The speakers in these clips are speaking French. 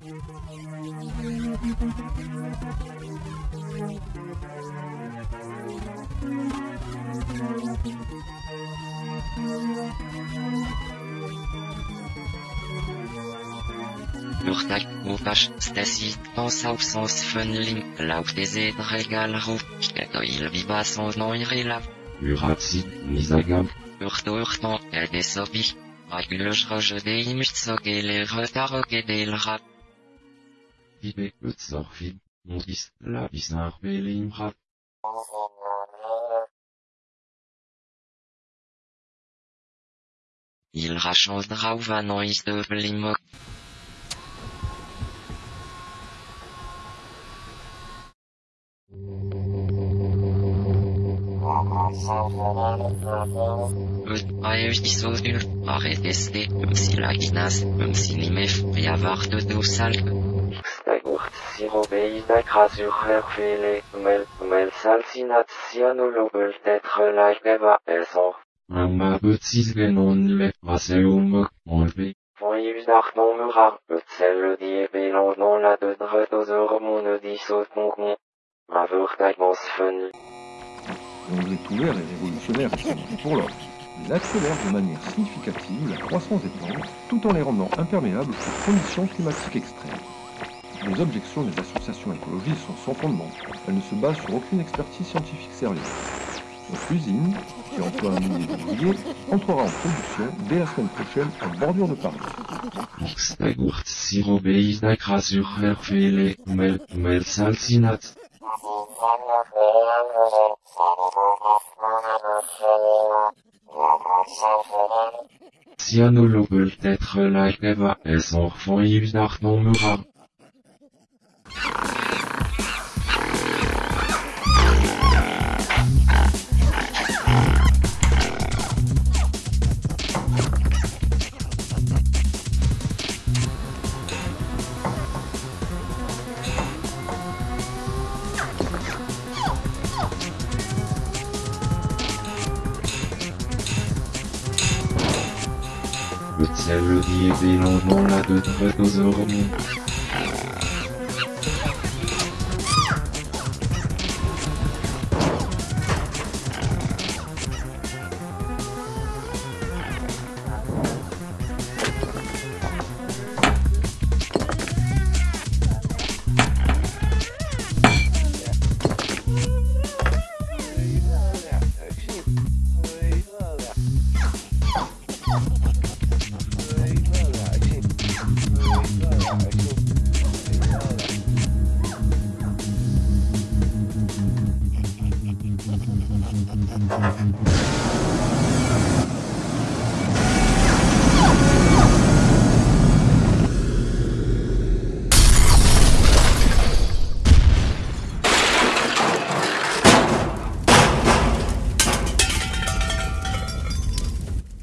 Urtak, Upash, Stacy, pensa au sens funlim, lauk des edregal ru, keto il viba son nom irela, Uratsi, Nizagam, urto urton, edesobi, Regulus roje de imutsoge le retaroge Ibe, Utzorfid, Mondis, Labisar Belimrat, il rachandra ou vanois de blimok, Ut aeus disodul, areteste, um silaginas, um sinimef, riavart d'acrasur hervele, mel, mel tetre lageva esor. Amma Betzis Genon le, Raseumok, Enlevé, Voyus d'arton merar, etzelle die belan dans la de dredozor mon disot concon. Avurtagmos fun. dont est ouvert et révolutionnaire instrument pour l'homme. Il accélère de manière significative la croissance des plantes tout en les rendant imperméables aux conditions climatiques extrêmes. Les objections des associations écologistes sont sans fondement. Elles ne se basent sur aucune expertise scientifique sérieuse. Notre usine, qui emploie un millier d'ouvriers, entrera en production dès la semaine prochaine en bordure de Paris. Belan dans la de Dredozor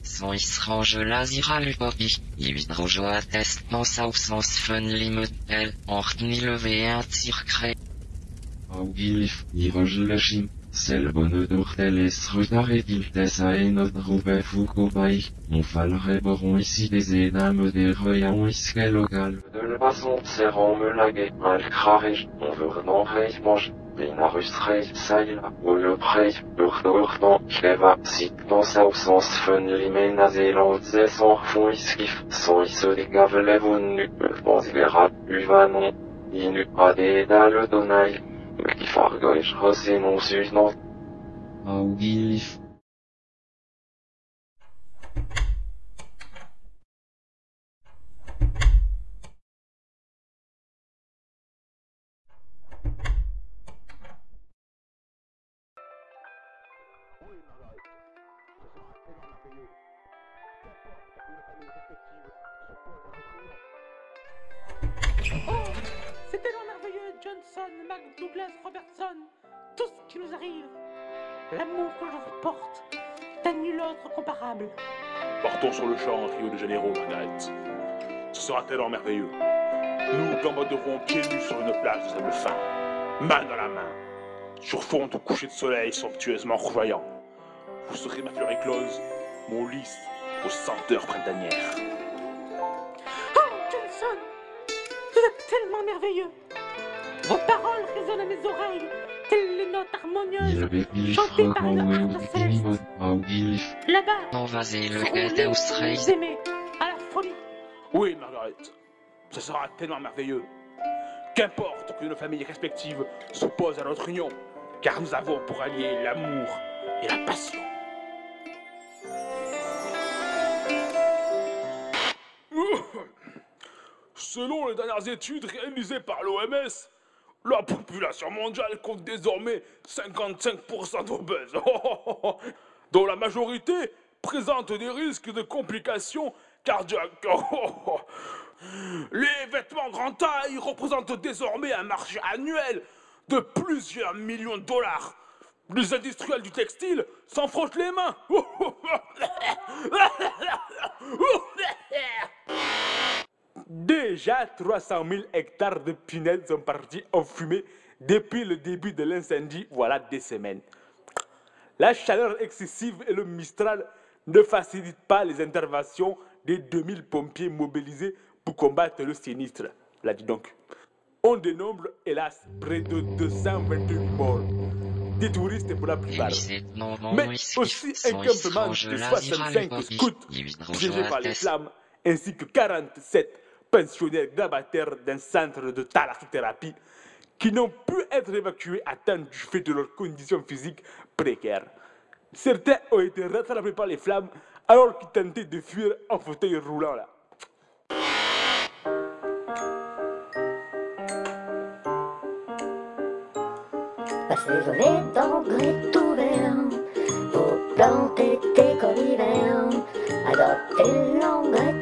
al krarej, on veut non reis mange. Benarus reis, saïla, ou absens fun il bepilifrog en oué ou dinimod, Son isrange lazira lupopi, ividrojo attest pensa au sens fun limudel, ort ni levé un tircré. Augilif, Irojlashim, Sel bonne d'orteles rutaretiltes a enod roube foucobaï, on fallerait boron ici des édames des reyons iskelogal. De le passon, serrant me lague, al krarej, on veut non reis mange. Benarus reis, saïla, ou le prey, urto urton, keva, sit pensa au sens fun limenazé l'antze sans fond iskif, sans is de gavelevon nu, pense vera, uvanon, inu ade Ich frage euch, was ihr nun süß noch. Augilf. Oh, c'était Johnson, Mac, Douglas, Robertson, tout ce qui nous arrive. L'amour que je vous porte est à nul autre comparable. Partons sur le champ à Rio de Janeiro, Margaret. Ce sera tellement merveilleux. Nous gambaderons pieds nus sur une plage de sable fin, main dans la main, sur fond de coucher de soleil somptueusement rougeoyant. Vous serez ma fleur éclose, mon lys aux senteurs printanières. Oh, Johnson, vous êtes tellement merveilleux. Résonnent à mes oreilles, telles les notes harmonieuses Il avait chantées par une harpe céleste. Là-bas, seront les aimez, à la folie. Oui, Margaret, ce sera tellement merveilleux. Qu'importe que nos familles respectives s'opposent à notre union, car nous avons pour allier l'amour et la passion. Selon les dernières études réalisées par l'OMS, la population mondiale compte désormais 55% d'obèses, dont la majorité présente des risques de complications cardiaques. Les vêtements grande taille représentent désormais un marché annuel de plusieurs millions de dollars. Les industriels du textile s'en frottent les mains. Déjà 300 000 hectares de pinèdes sont partis en fumée depuis le début de l'incendie, voilà des semaines. La chaleur excessive et le Mistral ne facilitent pas les interventions des 2000 pompiers mobilisés pour combattre le sinistre. Là, dis donc. On dénombre, hélas, près de 228 morts. Des touristes pour la plupart. Mais aussi un campement de 65 scouts piégés par les flammes, ainsi que 47 pensionnaires grabataires d'un centre de thalassothérapie qui n'ont pu être évacués à temps du fait de leurs conditions physiques précaires. Certains ont été rattrapés par les flammes alors qu'ils tentaient de fuir en fauteuil roulant là. Pour planter tes. Adopter l'engrais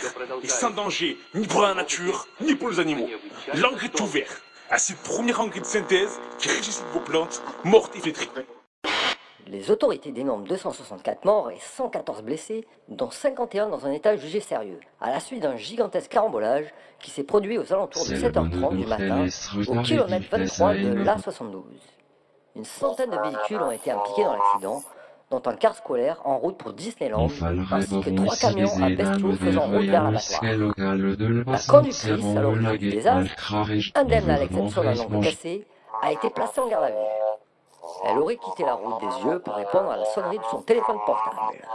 et sans danger, ni pour la nature, ni pour les animaux. L'engrais tout vert, ainsi le premier engrais de synthèse qui régit vos plantes mortes et flétries. Les autorités dénombrent 264 morts et 114 blessés, dont 51 dans un état jugé sérieux, à la suite d'un gigantesque carambolage qui s'est produit aux alentours de 7h30 du matin au kilomètre 23 de l'A72. Une centaine de véhicules ont été impliqués dans l'accident, dont un car scolaire en route pour Disneyland, ainsi que trois camions à bestiaux faisant route vers l'abattoir. La conductrice, alors du désastre, indemne à l'exception d'un ongle cassé, a été placée en garde à vue. Elle aurait quitté la route des yeux pour répondre à la sonnerie de son téléphone portable.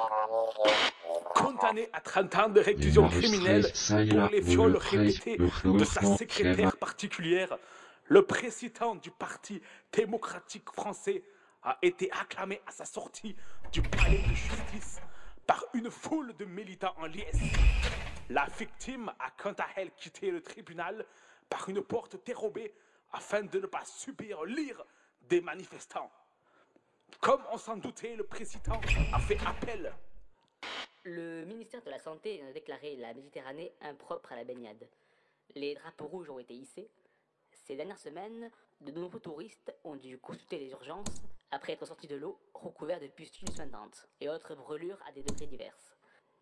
Condamné à 30 ans de réclusion criminelle pour les viols répétés de sa secrétaire particulière, le président du Parti démocratique français a été acclamé à sa sortie du palais de justice par une foule de militants en liesse. La victime a quant à elle quitté le tribunal par une porte dérobée afin de ne pas subir l'ire des manifestants. Comme on s'en doutait, le président a fait appel Le ministère de la Santé a déclaré la Méditerranée impropre à la baignade. Les drapeaux rouges ont été hissés. Ces dernières semaines, de nombreux touristes ont dû consulter les urgences après être sorti de l'eau, recouvert de pustules suintantes et autres brûlures à des degrés diverses.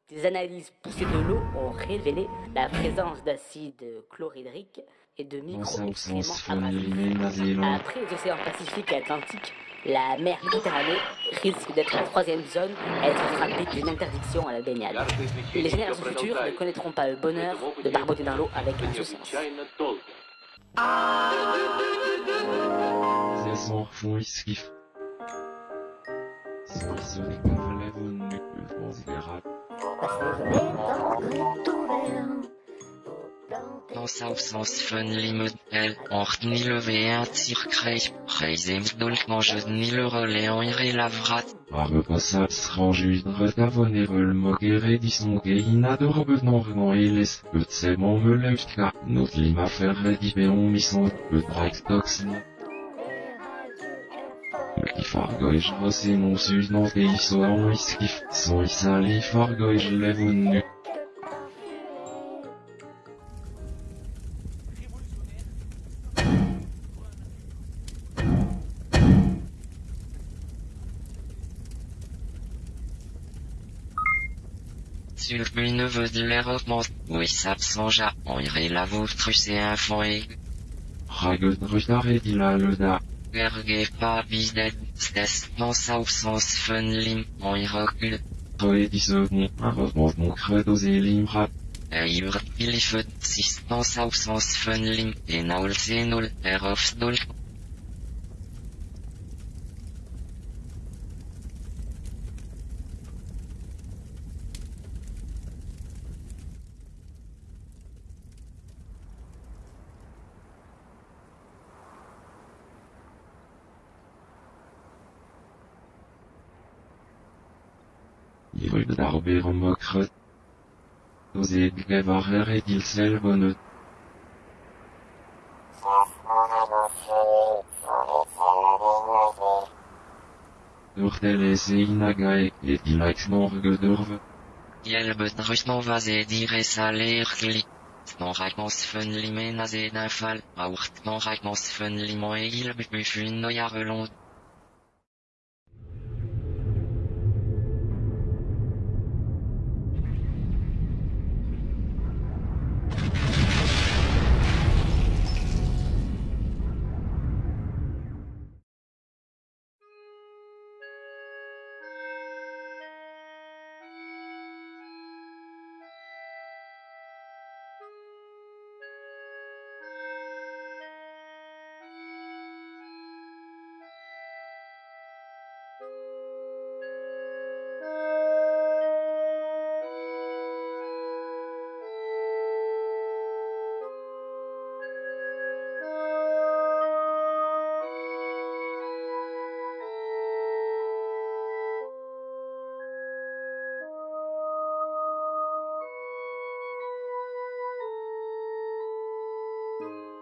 Des analyses poussées de l'eau ont révélé la présence d'acide chlorhydrique et de micro-excréments Après les océans Pacifique et Atlantique, la mer Méditerranée risque d'être la troisième zone à être frappée d'une interdiction à la baignade. Les générations futures ne connaîtront pas le bonheur de barboter dans l'eau avec insouciance. Ah tout vert. Pour planter Dans sa sens fun limud el, ort ni levé un tir crei, reisem dolk mange ni le relais en iré lavrat, Ar repassats ranjudre tavonerel mogere dison geina de rebenor eles, eut semon me leutka, not lima ferre di beon mison, eut brek toxin. Me fargoj rose non sus non geiso an iskif, son isali fargoj levon nu. sur une neveu de l'Europe, oui s'absengea, en iré la vôtre c'est un fond et, Raget rutare di la leda, erge pas bisdet, stes, pensa au sens fun lim, en y recul, roe di second, ar remonte mon credo zelimra, et ur pilifet, sis pensa au sens Ivrug d'arber en mokret. Ozed gevarer et il sel bonnet. Urtel et il aix morgue d'urve. Jelbet rustan vaze dire salergli. Stan rakmans fun limen a zed un fal, a ourt tan rakmans fun limon e il bufun Thank you.